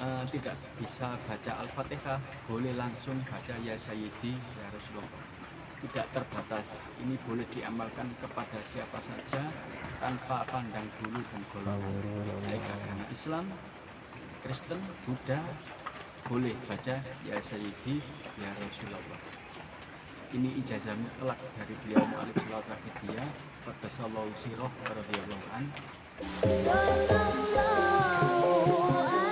eh, tidak bisa baca Al-Fatihah, boleh langsung baca Ya Sayyidi Ya Rasulullah. Tidak terbatas, ini boleh diamalkan kepada siapa saja tanpa pandang bulu dan golongan. Baik agama Islam, Kristen, Buddha, boleh baca Ya Sayyidi Ya Rasulullah. Ini ijazah mutlak dari beliau Mu'alif Salawat Wahidiyah Qaddasallahu sirah radhiyallahu an Assalamualaikum warahmatullahi wabarakatuh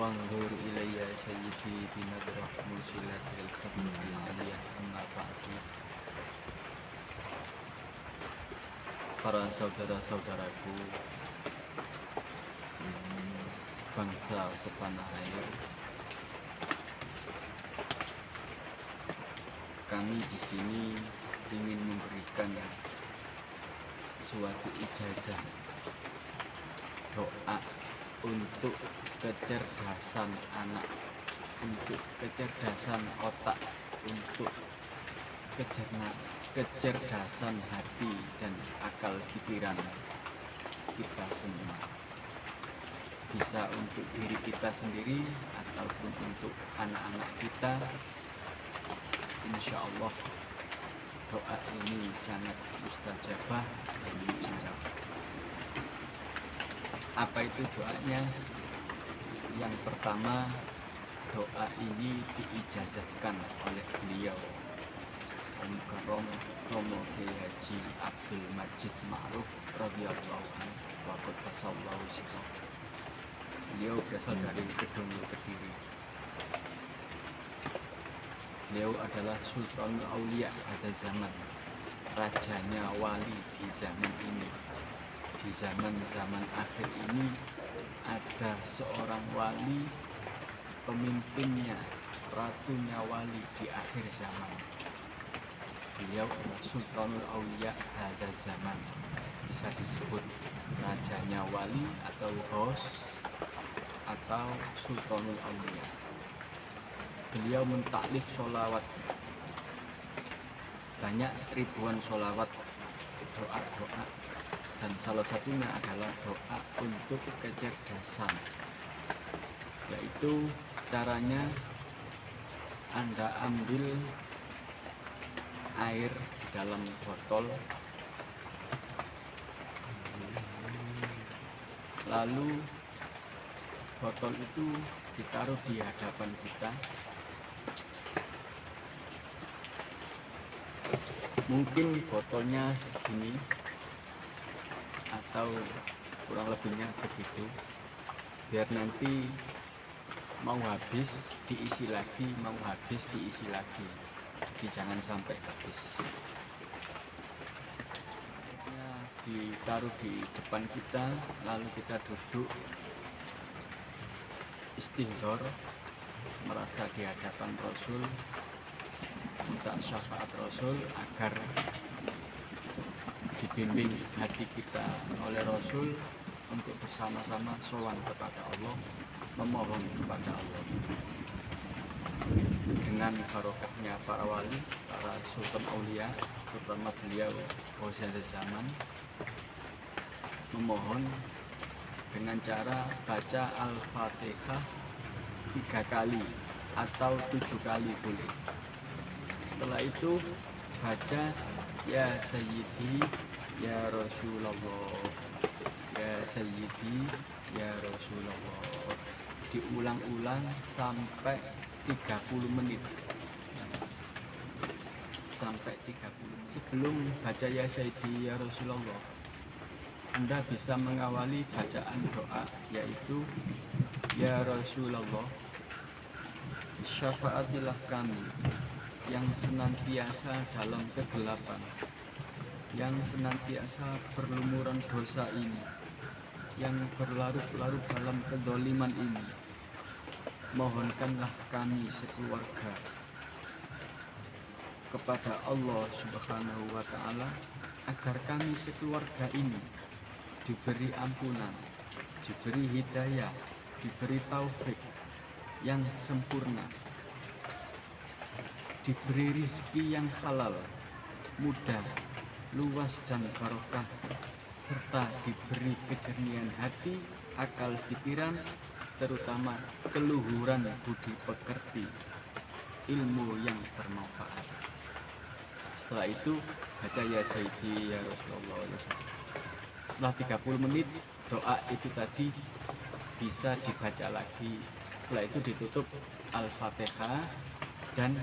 Wanzur ilayya sayyidi binadrah musilatil khabri aliyah amma ba'du. Para saudara-saudaraku Sebangsa sepanah air kami di sini ingin memberikan suatu ijazah doa untuk kecerdasan anak, untuk kecerdasan otak, untuk kecerdas, kecerdasan hati dan akal pikiran kita semua. Bisa untuk diri kita sendiri ataupun untuk anak-anak kita insya Allah doa ini sangat mustajabah dan mujarab. Apa itu doanya? Yang pertama, doa ini diijazahkan oleh beliau Om Romo Kiai Haji Abdul Majid Ma'ruf radhiyallahu anhu wa qaddasallahu. Beliau berasal dari Kedung Kediri. Beliau adalah Sultan Aulia pada zaman Rajanya wali di zaman ini Di zaman-zaman akhir ini Ada seorang wali Pemimpinnya Ratunya wali di akhir zaman. Beliau adalah Sultanul Aulia pada zaman. Bisa disebut Rajanya wali atau Ghaus Atau Sultanul Aulia beliau mentaklif sholawat. Banyak ribuan sholawat doa-doa dan salah satunya adalah doa untuk kecerdasan yaitu caranya anda ambil air dalam botol lalu botol itu ditaruh di hadapan kita. Mungkin botolnya segini atau kurang lebihnya begitu biar nanti mau habis diisi lagi mau habis diisi lagi. Jadi jangan sampai habis. Ditaruh di depan kita lalu kita duduk istighfar merasa di hadapan Rasul minta syafaat Rasul agar dibimbing hati kita oleh Rasul untuk bersama-sama sowan kepada Allah memohon kepada Allah. Dengan barokahnya para wali, para sultan aulia, terutama beliau Hosea zaman memohon dengan cara baca Al-Fatihah tiga kali atau tujuh kali boleh. Setelah itu baca ya sayyidi ya rasulullah. Ya sayyidi. Ya rasulullah. Diulang-ulang sampai 30 menit. Sampai 30 sebelum baca ya Sayyidi ya Rasulullah Anda bisa mengawali bacaan doa yaitu Ya Rasulullah syafaatilah kami yang senantiasa dalam kegelapan yang senantiasa berlumuran dosa ini yang berlarut-larut dalam kedoliman ini mohonkanlah kami sekeluarga kepada Allah subhanahu wa ta'ala agar kami sekeluarga ini diberi ampunan diberi hidayah diberi taufik yang sempurna diberi rizki yang halal mudah luas dan barokah serta diberi kejernihan hati, akal pikiran, terutama keluhuran budi pekerti, ilmu yang bermanfaat. Setelah itu baca ya Sayyidi ya Rasulullah ya Setelah 30 menit doa itu tadi bisa dibaca lagi. Setelah itu ditutup Al-Fatihah dan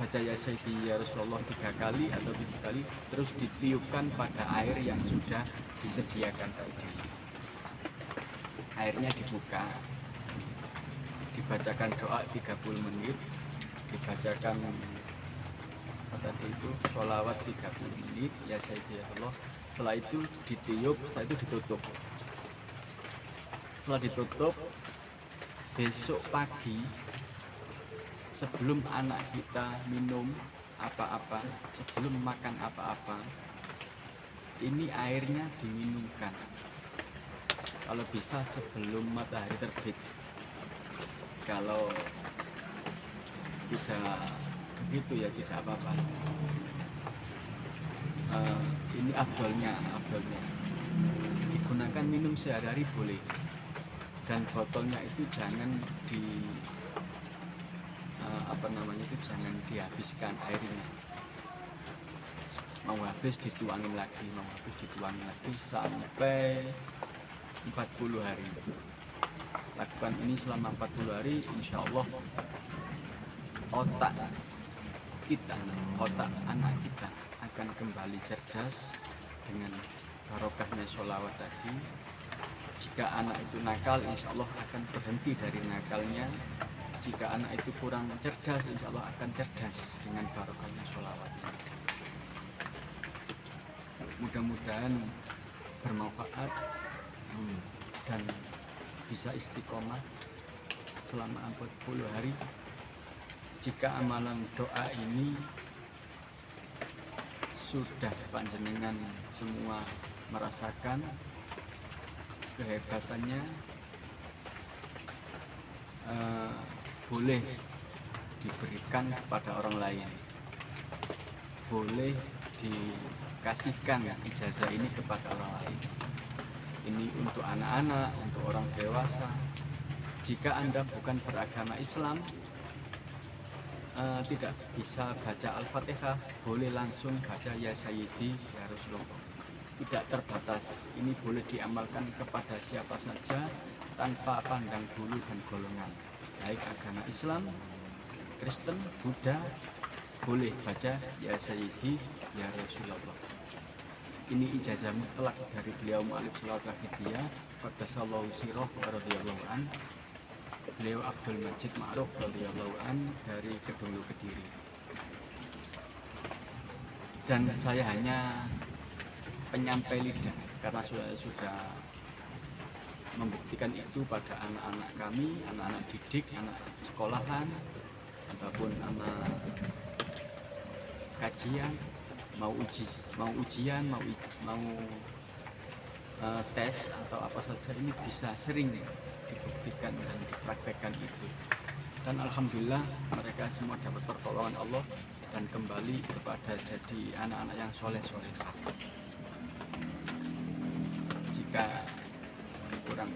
baca ya Sayyidi ya Rasulullah tiga kali atau tujuh kali terus ditiupkan pada air yang sudah disediakan tadi. Airnya dibuka. Dibacakan doa 30 menit. Dibacakan tadi itu sholawat 30 menit ya Sayyidi ya Allah setelah itu ditiup setelah itu ditutup. Setelah ditutup besok pagi sebelum anak kita minum apa-apa, sebelum makan apa-apa, ini airnya diminumkan. Kalau bisa sebelum matahari terbit. Kalau tidak begitu ya tidak apa-apa. Uh, ini afdolnya, afdolnya. Digunakan minum sehari-hari boleh. Dan botolnya itu jangan di apa namanya itu jangan dihabiskan airnya. Mau habis dituangin lagi mau habis dituangin lagi sampai 40 hari. Lakukan ini selama 40 hari insya Allah otak kita otak anak kita akan kembali cerdas dengan barokahnya sholawat tadi. Jika anak itu nakal insya Allah akan berhenti dari nakalnya jika anak itu kurang cerdas insya Allah akan cerdas dengan barokahnya sholawat. Mudah-mudahan bermanfaat dan bisa istiqomah selama 40 hari. Jika amalan doa ini sudah panjenengan semua merasakan kehebatannya uh, boleh diberikan kepada orang lain. Boleh dikasihkan ijazah ini kepada orang lain. Ini untuk anak-anak, untuk orang dewasa. Jika anda bukan beragama Islam uh, tidak bisa baca Al-Fatihah boleh langsung baca Ya Sayyidi Ya Rasulullah. Tidak terbatas ini boleh diamalkan kepada siapa saja tanpa pandang bulu dan golongan baik agama Islam, Kristen, Buddha boleh baca ya Sayyidi ya Rasulullah. Ini ijazah mutlak dari beliau Mu'alif Salawat Wahidiyah Qaddasallahu Sirah radhiyallahu an. Beliau Abdul Majid Ma'ruf radhiyallahu an dari Kedulu Kediri. Dan saya hanya penyampai lidah karena sudah sudah membuktikan itu pada anak-anak kami, anak-anak didik, anak sekolahan, ataupun anak kajian, mau uji, mau ujian, mau mau uh, tes atau apa saja ini bisa sering dibuktikan dan dipraktekkan itu. Dan alhamdulillah mereka semua dapat pertolongan Allah dan kembali kepada jadi anak-anak yang soleh-soleh. Jika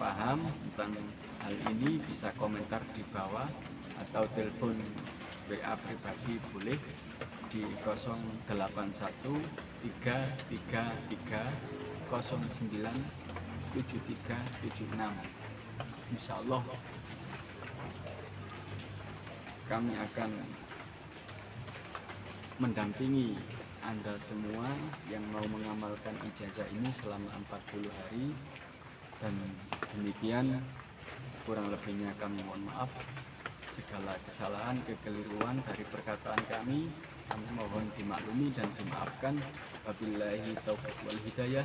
paham tentang hal ini bisa komentar di bawah atau telepon WA pribadi boleh di 081 333 09 7376 Insya Allah kami akan mendampingi Anda semua yang mau mengamalkan ijazah ini selama 40 hari dan demikian kurang lebihnya kami mohon maaf. Segala kesalahan, kekeliruan dari perkataan kami kami mohon dimaklumi dan dimaafkan. Wabillahi taufiq wal hidayah.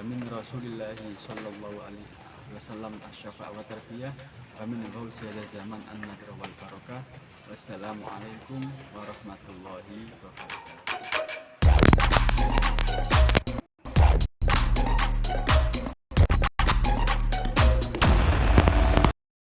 Amin rasulillahi sallallahu alaihi wasallam asyafa' wa tarbiyah. Amin gaul sayyidina zaman an nadra wal barakah wassalamualaikum warahmatullahi wabarakatuh